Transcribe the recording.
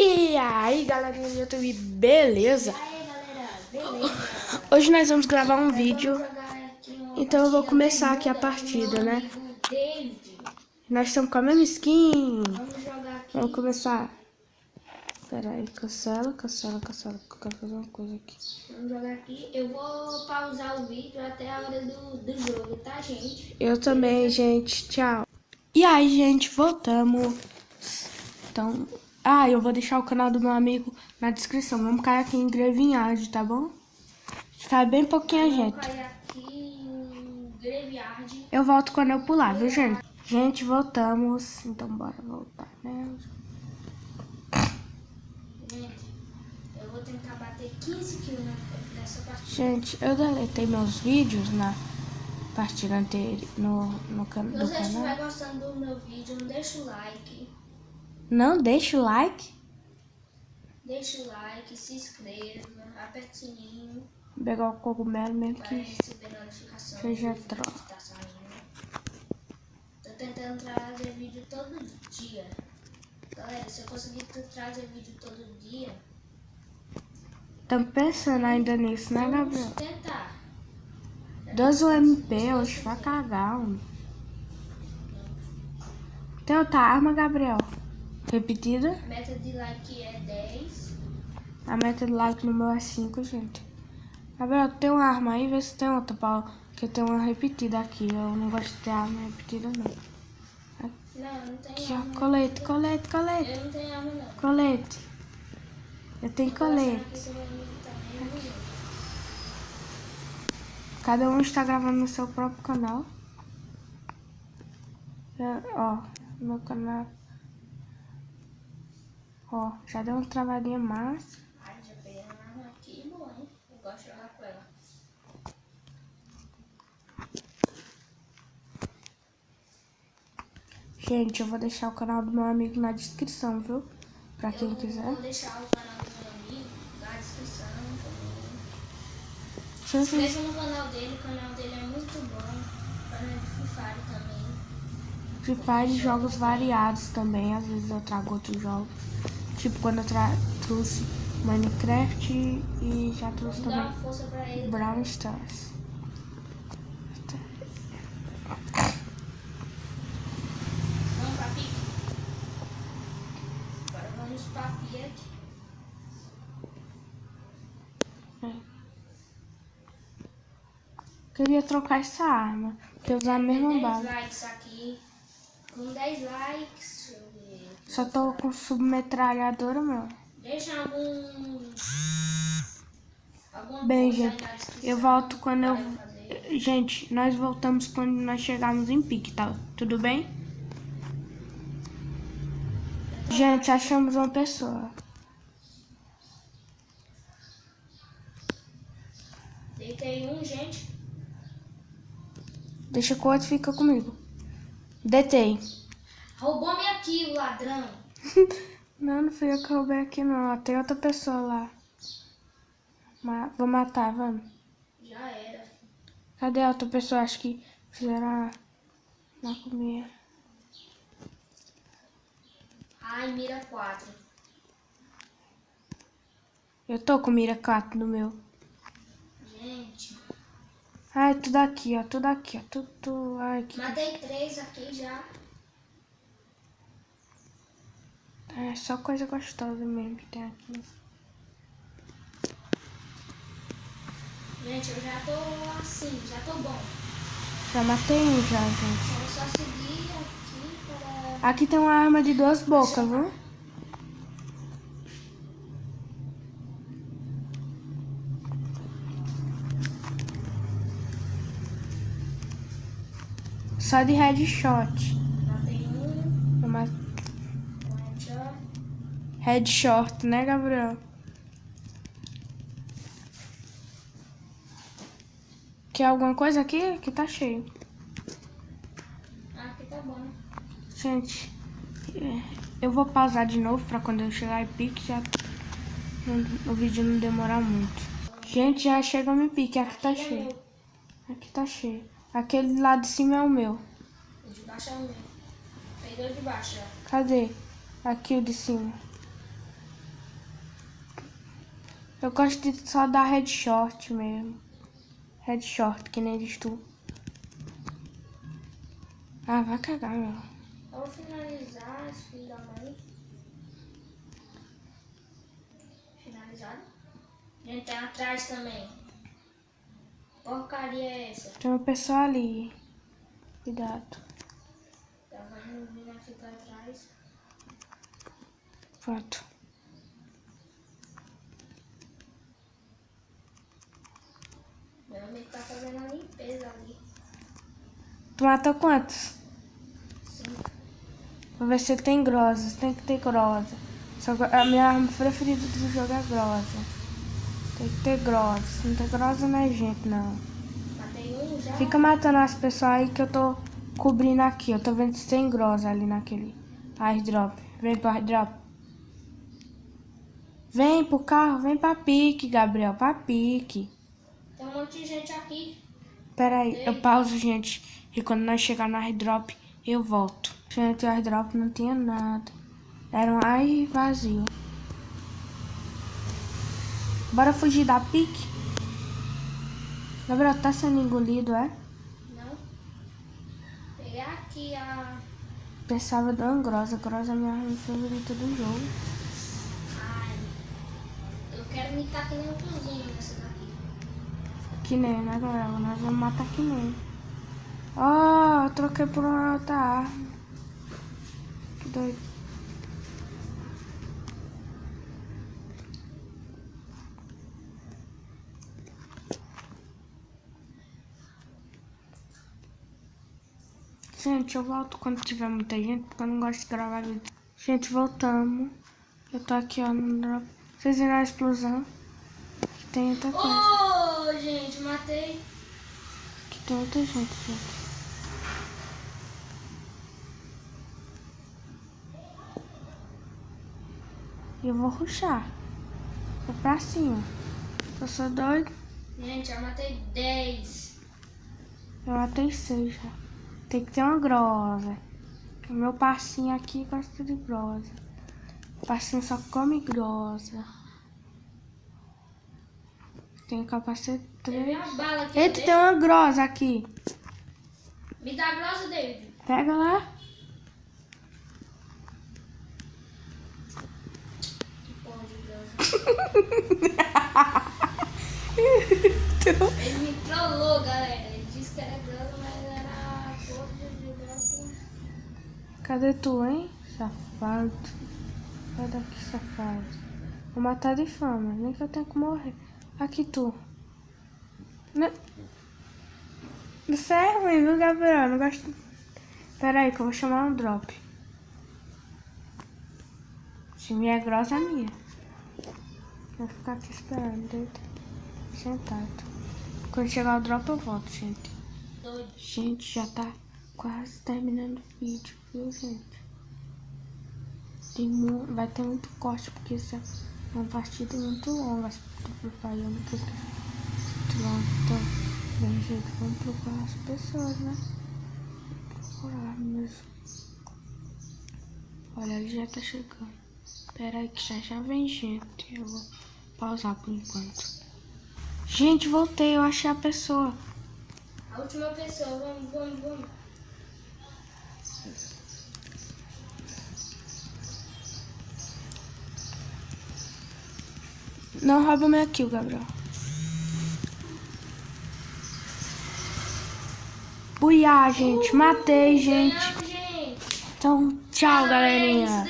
E aí, galerinha do YouTube, beleza? E aí, galera, beleza? Hoje nós vamos gravar um vídeo, então eu vou começar aqui a partida, né? Nós estamos com a mesma skin. Vamos jogar aqui. Vamos começar. Pera aí, cancela, cancela, cancela, que eu quero fazer uma coisa aqui. Vamos jogar aqui. Eu vou pausar o vídeo até a hora do, do jogo, tá, gente? Eu também, gente, tchau. E aí, gente, voltamos. Então, ah, eu vou deixar o canal do meu amigo na descrição. Vamos cair aqui em Grevinhard, tá bom? Tá bem pouquinha Vamos gente. cair aqui em Graveyard. Eu volto quando eu pular, viu, gente? Gente, voltamos. Então, bora voltar, né? Gente, eu vou tentar bater 15 kills nessa partida. Gente, eu deletei meus vídeos na partida anterior no, no can Se do você canal. estiver gostando do meu vídeo, deixa o like. Não deixa o like. Deixa o like, se inscreva, aperta o sininho. Vou pegar o cogumelo mesmo que. Seja tá saindo. Tô tentando trazer vídeo todo dia. Galera, se eu conseguir tra- trazer vídeo todo dia, Tamo pensando ainda nisso, né, Gabriel? tentar. 12 MP hoje vai cagar, homem. Tem outra arma, Gabriel? Repetida? Meta de like é 10. A meta de like no meu é 5, gente. Gabriel, tem uma arma aí? Vê se tem outra, Paulo. Que tem uma repetida aqui. Eu não gosto de ter arma repetida, não. Não, não tem Aqui, arma. ó. Colete, colete, colete. Eu não tenho arma, não. Colete. Eu tenho colete. usa. Cada um está gravando no seu próprio canal. Já- ó, meu canal. Ó, já deu uma travadinha massa. Ai, já peguei arma aqui boa, hein? Eu gosto de jogar com ela. Gente, eu vou deixar o canal do meu amigo na descrição, viu? Pra quem eu quiser. vou deixar o canal do meu amigo na descrição também. Se inscreva no canal dele, o canal dele é muito bom. O canal de Free Fire também. Free Fire jogos variados também. Às vezes eu trago outros jogos. Tipo quando eu trouxe Minecraft e já trouxe também. Brown Stars. Pique. Queria trocar essa arma. Porque eu usar a mesma 10 bala. Com 10 likes. Só tô com submetralhadora, meu. Deixa algum. Alguma Bem, gente, eu volto quando eu. fazer. Gente, nós voltamos quando nós chegarmos em pique, tá? Tudo bem? Gente, achamos uma pessoa. Deitei um, gente. Deixa que o outro fica comigo. Detei. Roubou minha kill, ladrão. Não, não fui eu que roubei aqui não. Ó, Tem outra pessoa lá. Ma- Vou matar, vamos. Já era. Cadê a outra pessoa? Acho que fizeram a... na comida. Ai, mira 4. Eu tô com mira 4 no meu. Ai, tudo aqui, ó. Tudo aqui, ó. Tudo, tudo... Ai, que... Matei três aqui já. É só coisa gostosa mesmo que tem aqui. Gente, eu já tô assim, já tô bom. Já matei um já, gente. É só seguir aqui para. Aqui tem uma arma de duas bocas, viu? Só de headshot. Matei um. Eu headshot. Né, Gabriel? Quer alguma coisa aqui? Aqui tá cheio. Aqui tá bom. Gente, eu vou pausar de novo pra quando eu chegar em pique já o vídeo não demorar muito. Gente, já chegamos em pique, aqui tá cheio. Aqui tá cheio. Aquele lá de cima é o meu. O de baixo é o meu. Peguei o de baixo, ó. Cadê? Aqui o de cima. Eu gosto de só dar headshot mesmo. Headshot, que nem diz tu. Ah, vai cagar, meu. Vamos finalizar esse filho da mãe. Finalizado. Gente, tem atrás também. Porcaria é essa? Tem uma pessoa ali. Cuidado. Tava vindo aqui pra trás. Pronto. Meu amigo tá fazendo a limpeza ali. Tu matou quantos? Cinco. Vou ver se tem grosa. Tem que ter grosa. Só que a minha arma preferida do jogo é grosa. Tem que ter grosa. Se não tem grosa não é gente, não. Já. Fica matando as pessoas aí que eu tô cobrindo aqui. Eu tô vendo se tem grosa ali naquele airdrop. Vem pro airdrop. Vem pro carro, vem pra pique, Gabriel. Pra pique. Tem um monte de gente aqui. Pera aí, eu pauso, gente. E quando nós chegar no airdrop, eu volto. Gente, o airdrop não tinha nada. Era um ai vazio. Bora fugir da pique? Gabriel, tá sendo engolido, é? Não. Peguei aqui a. Pensava de uma grosa. Grosa é minha arma favorita do jogo. Ai. Eu quero me que nem um cozinho nessa daqui. Que nem, né, Gabriel? Nós vamos matar que nem. Ó, eu troquei por uma outra arma. Que doido. Gente, eu volto quando tiver muita gente, porque eu não gosto de gravar vídeo. Gente, voltamos. Eu tô aqui, ó, no drop. Vocês viram a explosão? Que tem outra coisa. Oh, gente, matei. Que tem outra gente, gente. E eu vou ruxar. Vou pra cima. Eu sou doido. Gente, já matei 10. Eu matei seis já. Tem que ter uma grosa. O meu passinho aqui gosta de grosa. O passinho só come grosa. Tem capacete Tem 3. uma bala aqui. Eita, ó, tem uma grosa aqui. Me dá grossa, David. Pega lá. Que porra de grossa. Ele me trollou, galera. Ele disse que era grossa, mas era porra de grossa. Cadê tu, hein? Safado. Sai daqui, safado. Vou matar de fama, nem que eu tenha que morrer. Aqui tu. Não. Isso é ruim, viu, Gabriel? Não gosto. Pera aí que eu vou chamar um drop. Se minha é grossa, é minha. Vou ficar aqui esperando, deito. Sentado. Quando chegar o drop, eu volto, gente. Gente, já tá quase terminando o vídeo, viu, gente? Tem vai ter muito corte, porque isso é uma partida muito longa. Do Free Fire é muito, muito longa. Então, bem, gente, vamos procurar as pessoas, né? Procurar mesmo. Olha, ele já tá chegando. Pera aí que já já vem gente. Eu vou pausar por enquanto. Gente, voltei, eu achei a pessoa. A última pessoa. Vamos, vamos, vamos. Não rouba meu kill, Gabriel. Buiá, gente. Matei, gente. Então, tchau, galerinha.